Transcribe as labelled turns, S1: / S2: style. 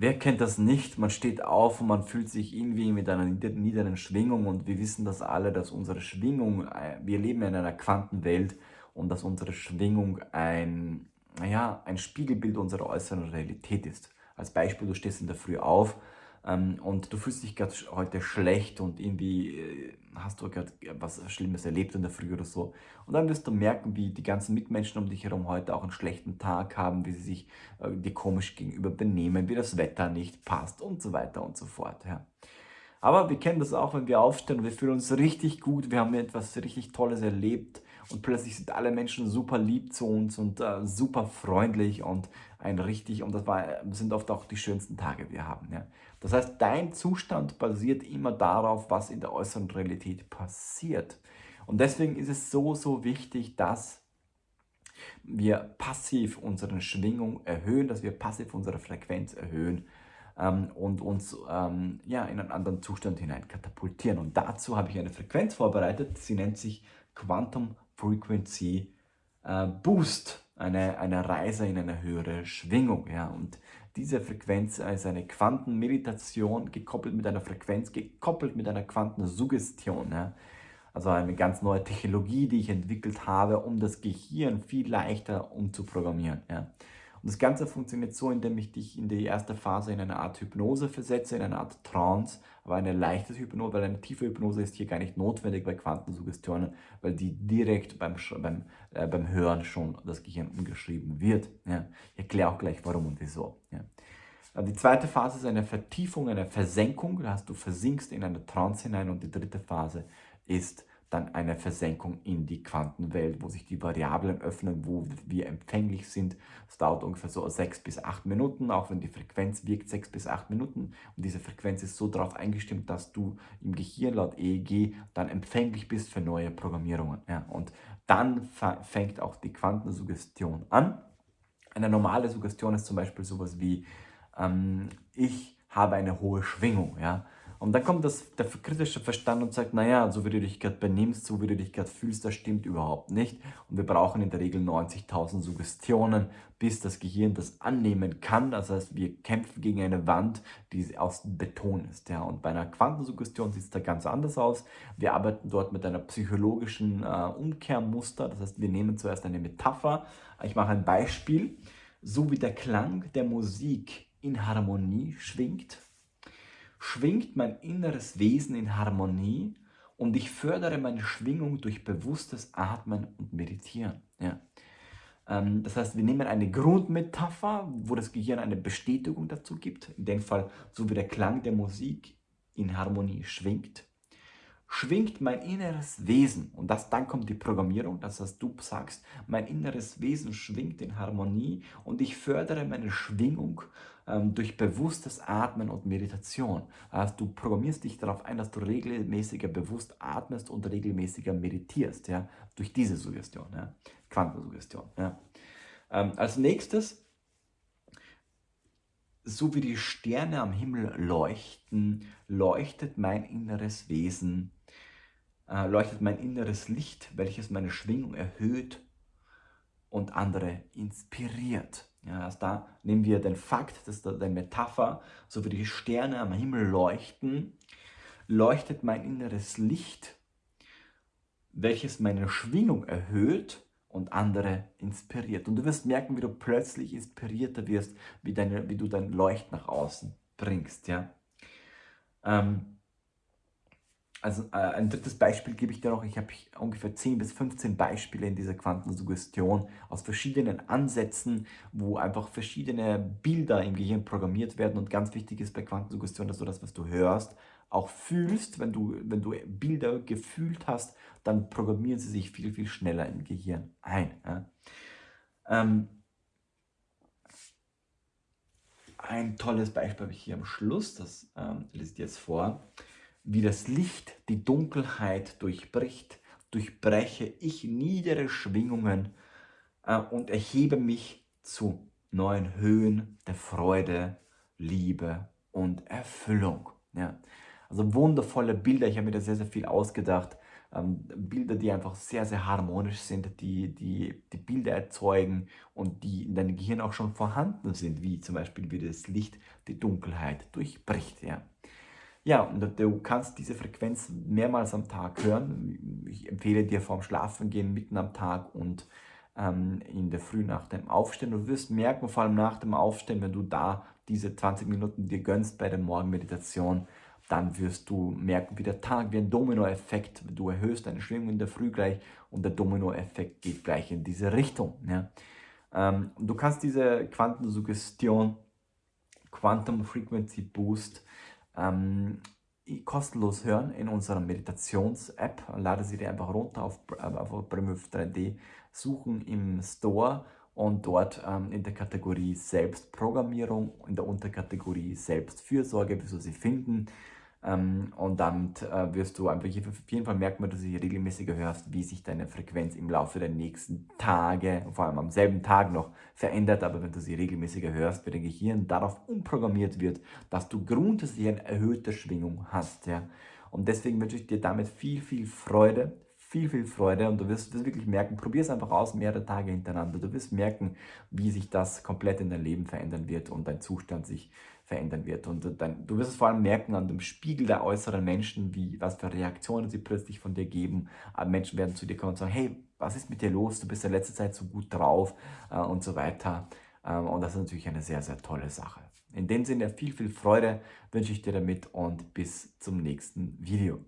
S1: Wer kennt das nicht? Man steht auf und man fühlt sich irgendwie mit einer niederen Schwingung und wir wissen das alle, dass unsere Schwingung, äh, wir leben in einer Quantenwelt und dass unsere Schwingung ein, naja, ein Spiegelbild unserer äußeren Realität ist. Als Beispiel, du stehst in der Früh auf und du fühlst dich gerade heute schlecht und irgendwie äh, hast du gerade was Schlimmes erlebt in der Früh oder so. Und dann wirst du merken, wie die ganzen Mitmenschen um dich herum heute auch einen schlechten Tag haben, wie sie sich äh, dir komisch gegenüber benehmen, wie das Wetter nicht passt und so weiter und so fort. Ja. Aber wir kennen das auch, wenn wir aufstehen und wir fühlen uns richtig gut, wir haben etwas richtig Tolles erlebt und plötzlich sind alle Menschen super lieb zu uns und äh, super freundlich und ein richtig, und das war, sind oft auch die schönsten Tage, die wir haben. Ja. Das heißt, dein Zustand basiert immer darauf, was in der äußeren Realität passiert. Und deswegen ist es so, so wichtig, dass wir passiv unsere Schwingung erhöhen, dass wir passiv unsere Frequenz erhöhen ähm, und uns ähm, ja, in einen anderen Zustand hinein katapultieren. Und dazu habe ich eine Frequenz vorbereitet, sie nennt sich Quantum Frequency äh, Boost, eine, eine Reise in eine höhere Schwingung. Ja. Und diese Frequenz ist eine Quantenmeditation gekoppelt mit einer Frequenz, gekoppelt mit einer Quantensuggestion. Ja. Also eine ganz neue Technologie, die ich entwickelt habe, um das Gehirn viel leichter umzuprogrammieren. Ja. Und das Ganze funktioniert so, indem ich dich in die erste Phase in eine Art Hypnose versetze, in eine Art Trance, aber eine leichte Hypnose, weil eine tiefe Hypnose ist hier gar nicht notwendig bei Quantensuggestionen, weil die direkt beim, beim, äh, beim Hören schon das Gehirn umgeschrieben wird. Ja. Ich erkläre auch gleich warum und wieso. Ja. Die zweite Phase ist eine Vertiefung, eine Versenkung, da hast du versinkst in eine Trance hinein und die dritte Phase ist dann eine Versenkung in die Quantenwelt, wo sich die Variablen öffnen, wo wir empfänglich sind. Es dauert ungefähr so sechs bis acht Minuten, auch wenn die Frequenz wirkt, sechs bis acht Minuten. Und diese Frequenz ist so darauf eingestimmt, dass du im Gehirn laut EEG dann empfänglich bist für neue Programmierungen. Ja, und dann fängt auch die Quantensuggestion an. Eine normale Suggestion ist zum Beispiel sowas wie, ähm, ich habe eine hohe Schwingung. Ja? Und dann kommt das, der kritische Verstand und sagt, naja, so wie du dich gerade benimmst, so wie du dich gerade fühlst, das stimmt überhaupt nicht. Und wir brauchen in der Regel 90.000 Suggestionen, bis das Gehirn das annehmen kann. Das heißt, wir kämpfen gegen eine Wand, die aus Beton ist. Ja. Und bei einer Quantensuggestion sieht es da ganz anders aus. Wir arbeiten dort mit einer psychologischen äh, Umkehrmuster. Das heißt, wir nehmen zuerst eine Metapher. Ich mache ein Beispiel. So wie der Klang der Musik in Harmonie schwingt, schwingt mein inneres Wesen in Harmonie und ich fördere meine Schwingung durch bewusstes Atmen und Meditieren. Ja. Ähm, das heißt, wir nehmen eine Grundmetapher, wo das Gehirn eine Bestätigung dazu gibt, in dem Fall so wie der Klang der Musik in Harmonie schwingt schwingt mein inneres Wesen. Und das, dann kommt die Programmierung, das heißt, du sagst, mein inneres Wesen schwingt in Harmonie und ich fördere meine Schwingung ähm, durch bewusstes Atmen und Meditation. Also du programmierst dich darauf ein, dass du regelmäßiger bewusst atmest und regelmäßiger meditierst, ja, durch diese Suggestion, ja, Quantensuggestion. Ja. Ähm, als nächstes so wie die Sterne am Himmel leuchten, leuchtet mein inneres Wesen leuchtet mein inneres Licht, welches meine Schwingung erhöht und andere inspiriert. Ja, also da nehmen wir den Fakt, das ist eine Metapher, so wie die Sterne am Himmel leuchten, leuchtet mein inneres Licht, welches meine Schwingung erhöht und andere inspiriert. Und du wirst merken, wie du plötzlich inspirierter wirst, wie, deine, wie du dein Leucht nach außen bringst. Ja? Ähm, also äh, ein drittes Beispiel gebe ich dir noch. Ich habe ungefähr 10 bis 15 Beispiele in dieser Quantensuggestion aus verschiedenen Ansätzen, wo einfach verschiedene Bilder im Gehirn programmiert werden. Und ganz wichtig ist bei Quantensuggestion, dass du das, was du hörst, auch fühlst. Wenn du, wenn du Bilder gefühlt hast, dann programmieren sie sich viel, viel schneller im Gehirn ein. Ja. Ähm, ein tolles Beispiel habe ich hier am Schluss, das ähm, lese ich jetzt vor wie das Licht die Dunkelheit durchbricht, durchbreche ich niedere Schwingungen äh, und erhebe mich zu neuen Höhen der Freude, Liebe und Erfüllung. Ja. Also wundervolle Bilder, ich habe mir da sehr, sehr viel ausgedacht, ähm, Bilder, die einfach sehr, sehr harmonisch sind, die, die, die Bilder erzeugen und die in deinem Gehirn auch schon vorhanden sind, wie zum Beispiel wie das Licht die Dunkelheit durchbricht. Ja. Ja, und du kannst diese Frequenz mehrmals am Tag hören. Ich empfehle dir vorm Schlafengehen mitten am Tag und ähm, in der Früh nach dem Aufstehen. Du wirst merken, vor allem nach dem Aufstehen, wenn du da diese 20 Minuten dir gönnst bei der Morgenmeditation, dann wirst du merken, wie der Tag, wie ein Dominoeffekt, du erhöhst deine Schwingung in der Früh gleich und der Dominoeffekt geht gleich in diese Richtung. Ja. Ähm, du kannst diese Quantensuggestion, Quantum Frequency Boost, ähm, kostenlos hören in unserer Meditations-App. Lade sie dir einfach runter auf, auf Premium 3D, suchen im Store und dort ähm, in der Kategorie Selbstprogrammierung, in der Unterkategorie Selbstfürsorge du sie finden. Ähm, und damit äh, wirst du einfach auf jeden Fall merken, wenn du sie regelmäßiger hörst, wie sich deine Frequenz im Laufe der nächsten Tage, vor allem am selben Tag noch, verändert. Aber wenn du sie regelmäßiger hörst, wird dein Gehirn darauf umprogrammiert wird, dass du grundsätzlich eine erhöhte Schwingung hast. Ja? Und deswegen wünsche ich dir damit viel, viel Freude, viel, viel Freude und du wirst es wirklich merken, probier es einfach aus, mehrere Tage hintereinander. Du wirst merken, wie sich das komplett in dein Leben verändern wird und dein Zustand sich verändern wird. Und dann, du wirst es vor allem merken an dem Spiegel der äußeren Menschen, wie, was für Reaktionen sie plötzlich von dir geben. Aber Menschen werden zu dir kommen und sagen, hey, was ist mit dir los? Du bist in letzter Zeit so gut drauf äh, und so weiter. Ähm, und das ist natürlich eine sehr, sehr tolle Sache. In dem Sinne viel, viel Freude wünsche ich dir damit und bis zum nächsten Video.